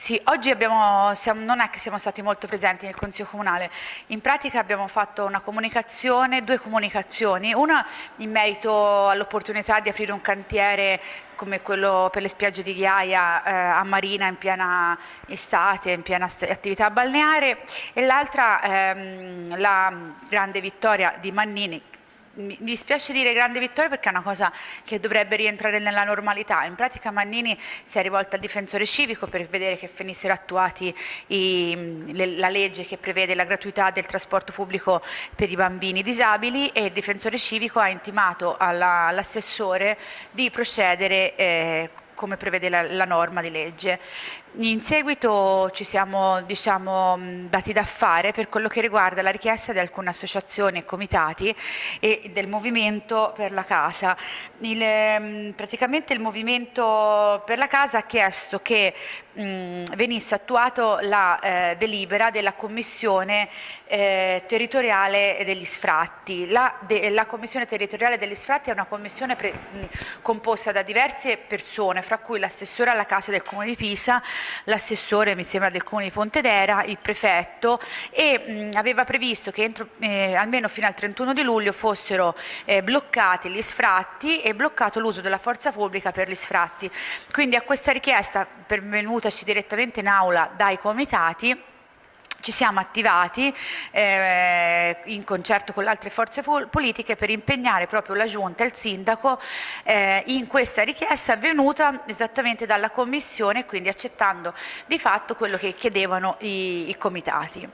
Sì, oggi abbiamo, siamo, non è che siamo stati molto presenti nel Consiglio Comunale, in pratica abbiamo fatto una comunicazione, due comunicazioni, una in merito all'opportunità di aprire un cantiere come quello per le spiagge di Ghiaia eh, a Marina in piena estate, in piena attività balneare. E l'altra ehm, la grande vittoria di Mannini mi dispiace dire grande vittoria perché è una cosa che dovrebbe rientrare nella normalità. In pratica Mannini si è rivolto al difensore civico per vedere che venissero attuati i, le, la legge che prevede la gratuità del trasporto pubblico per i bambini disabili e il difensore civico ha intimato all'assessore di procedere eh, come prevede la, la norma di legge. In seguito ci siamo diciamo, dati da fare per quello che riguarda la richiesta di alcune associazioni e comitati e del Movimento per la Casa. Il, praticamente il Movimento per la Casa ha chiesto che mh, venisse attuato la eh, delibera della Commissione eh, territoriale degli sfratti. La, de, la, Commissione territoriale degli sfratti è una commissione pre, mh, composta da diverse persone, fra cui l'assessore alla Casa del Comune di Pisa, l'assessore mi sembra del comune di Pontedera, il prefetto e mh, aveva previsto che entro, eh, almeno fino al 31 di luglio fossero eh, bloccati gli sfratti e bloccato l'uso della forza pubblica per gli sfratti. Quindi a questa richiesta pervenutaci direttamente in aula dai comitati ci siamo attivati eh, in concerto con le altre forze politiche per impegnare proprio la Giunta e il Sindaco eh, in questa richiesta venuta esattamente dalla Commissione, quindi accettando di fatto quello che chiedevano i, i comitati.